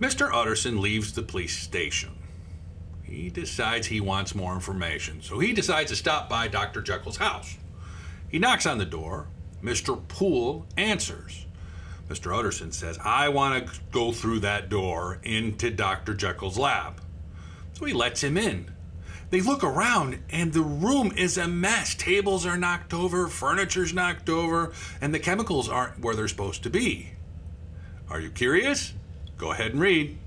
Mr. Utterson leaves the police station. He decides he wants more information, so he decides to stop by Dr. Jekyll's house. He knocks on the door. Mr. Poole answers. Mr. Utterson says, I want to go through that door into Dr. Jekyll's lab. So he lets him in. They look around and the room is a mess. Tables are knocked over, furniture's knocked over, and the chemicals aren't where they're supposed to be. Are you curious? Go ahead and read.